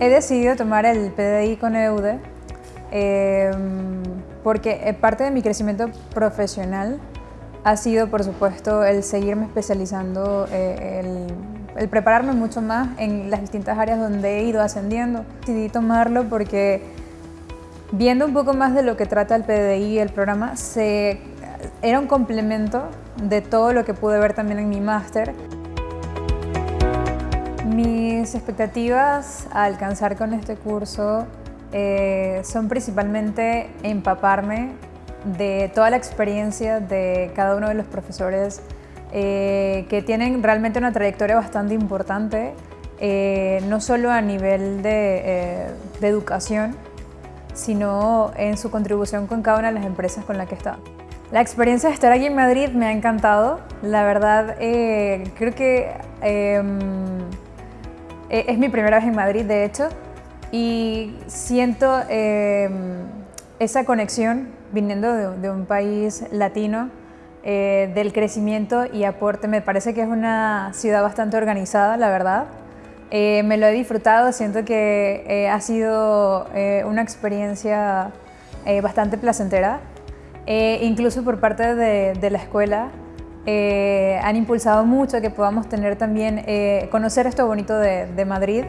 He decidido tomar el PDI con EUDE em, porque parte de mi crecimiento profesional ha sido, por supuesto, el seguirme especializando, eh, el, el, prepararme mucho más en las distintas áreas donde he ido ascendiendo. Decidí tomarlo porque viendo un poco más de lo que trata el PDI, el programa, se, era un complemento de todo lo que pude ver también en mi máster. Mis expectativas a alcanzar con este curso eh, son principalmente empaparme de toda la experiencia de cada uno de los profesores eh, que tienen realmente una trayectoria bastante importante, eh, no solo a nivel de, de, educación, sino en su contribución con cada una de las empresas con las que está. La experiencia de estar aquí en Madrid me ha encantado. La verdad, creo que em, e, es mi primera vez en Madrid, de hecho, y siento em, esa conexión viniendo de, un país latino, eh, del crecimiento y aporte. Me parece que es una ciudad bastante organizada, la verdad. Eh, me lo he disfrutado, siento que eh, ha sido una experiencia bastante placentera, incluso por parte de la escuela. Eh, han impulsado mucho que podamos tener también, eh, conocer esto bonito de, Madrid.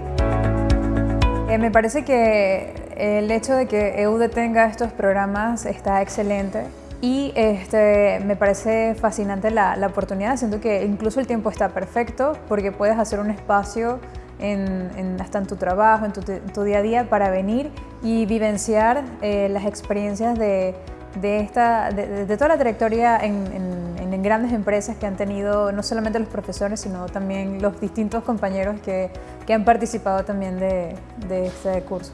Eh, me parece que el hecho de que EUDE tenga estos programas está excelente y este, me parece fascinante la, oportunidad, siento que incluso el tiempo está perfecto porque puedes hacer un espacio en, hasta en tu trabajo, en tu, día a día para venir y vivenciar las experiencias de, esta, de, toda la trayectoria en en grandes empresas que han tenido no solamente los profesores, sino también los distintos compañeros que, que han participado también de, de este curso.